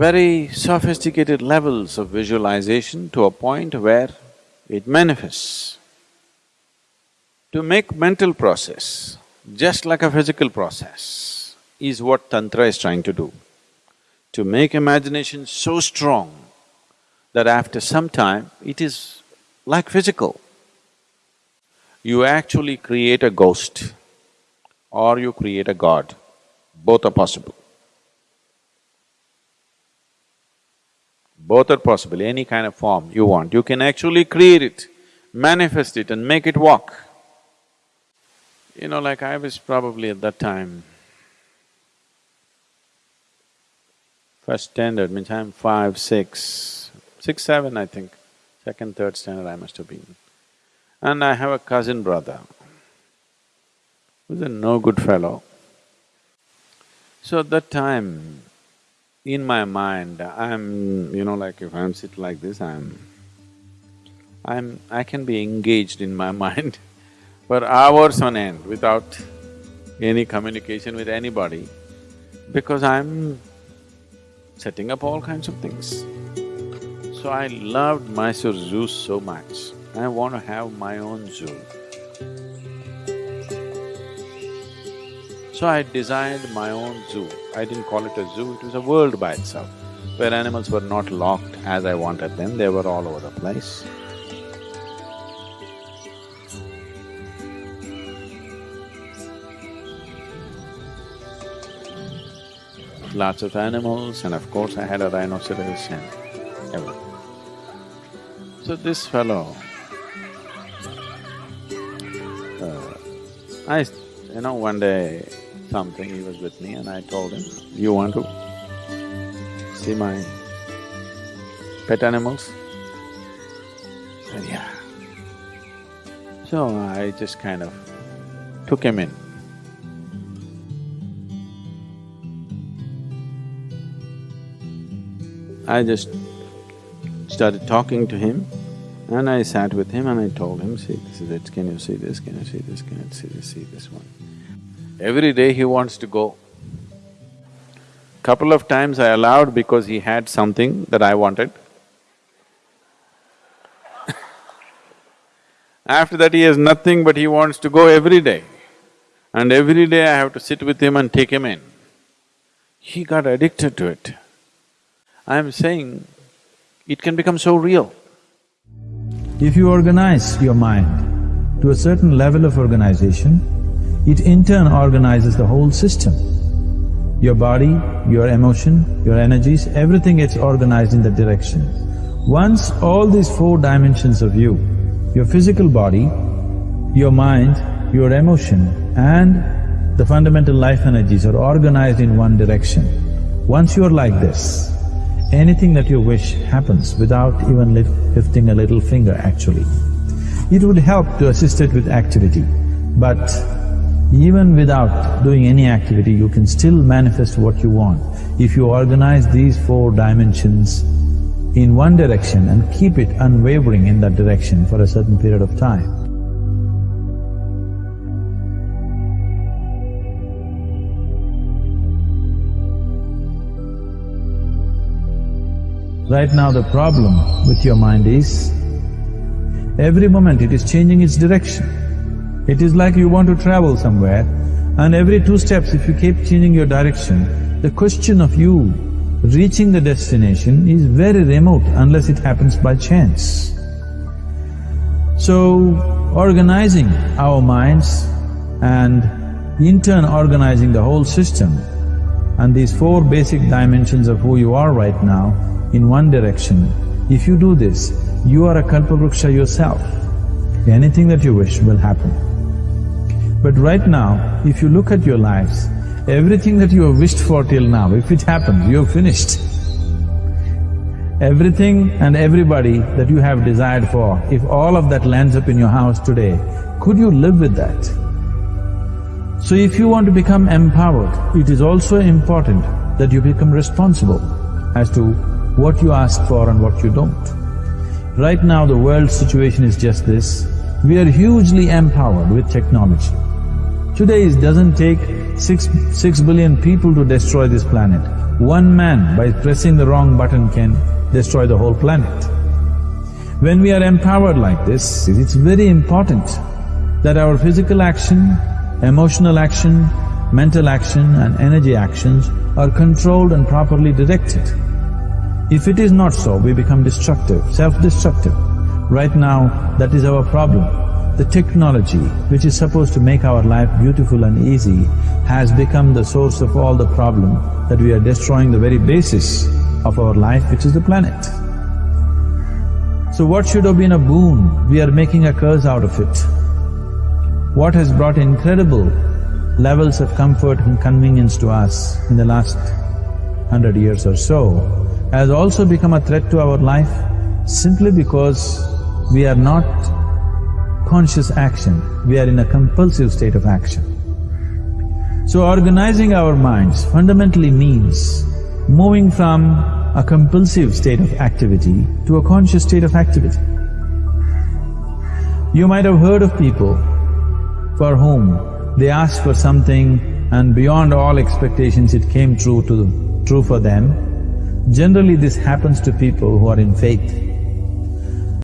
very sophisticated levels of visualization to a point where it manifests. To make mental process just like a physical process is what Tantra is trying to do. To make imagination so strong that after some time it is like physical. You actually create a ghost or you create a god, both are possible. Both are possible, any kind of form you want, you can actually create it, manifest it and make it walk. You know, like I was probably at that time, first standard means I'm five, six, six, seven I think, second, third standard I must have been. And I have a cousin brother who's a no good fellow. So at that time, in my mind, I'm, you know, like if I'm sit like this, I'm… I'm… I can be engaged in my mind for hours on end without any communication with anybody because I'm setting up all kinds of things. So I loved Mysore Zoo so much, I want to have my own zoo. So I designed my own zoo. I didn't call it a zoo, it was a world by itself, where animals were not locked as I wanted them, they were all over the place. Lots of animals and of course I had a rhinoceros and everything. So this fellow, uh, I… you know, one day something, he was with me and I told him, you want to see my pet animals? Said, yeah. So I just kind of took him in. I just started talking to him and I sat with him and I told him, see, this is it, can you see this, can you see this, can you see this, see this one. Every day he wants to go. Couple of times I allowed because he had something that I wanted. After that he has nothing but he wants to go every day. And every day I have to sit with him and take him in. He got addicted to it. I'm saying it can become so real. If you organize your mind to a certain level of organization, it in turn organizes the whole system. Your body, your emotion, your energies, everything gets organized in that direction. Once all these four dimensions of you, your physical body, your mind, your emotion and the fundamental life energies are organized in one direction. Once you're like this, anything that you wish happens without even lifting a little finger actually. It would help to assist it with activity, but even without doing any activity, you can still manifest what you want if you organize these four dimensions in one direction and keep it unwavering in that direction for a certain period of time. Right now the problem with your mind is, every moment it is changing its direction. It is like you want to travel somewhere and every two steps if you keep changing your direction, the question of you reaching the destination is very remote unless it happens by chance. So, organizing our minds and in turn organizing the whole system and these four basic dimensions of who you are right now in one direction, if you do this, you are a kalpavruksha yourself. Anything that you wish will happen. But right now, if you look at your lives, everything that you have wished for till now, if it happens, you have finished. Everything and everybody that you have desired for, if all of that lands up in your house today, could you live with that? So if you want to become empowered, it is also important that you become responsible as to what you ask for and what you don't. Right now the world situation is just this, we are hugely empowered with technology. Today it doesn't take six… six billion people to destroy this planet. one man by pressing the wrong button can destroy the whole planet. When we are empowered like this, it's very important that our physical action, emotional action, mental action and energy actions are controlled and properly directed. If it is not so, we become destructive, self-destructive. Right now, that is our problem. The technology, which is supposed to make our life beautiful and easy, has become the source of all the problem that we are destroying the very basis of our life, which is the planet. So what should have been a boon, we are making a curse out of it. What has brought incredible levels of comfort and convenience to us in the last hundred years or so has also become a threat to our life simply because we are not conscious action, we are in a compulsive state of action. So organizing our minds fundamentally means moving from a compulsive state of activity to a conscious state of activity. You might have heard of people for whom they asked for something and beyond all expectations it came true to… true for them. Generally this happens to people who are in faith.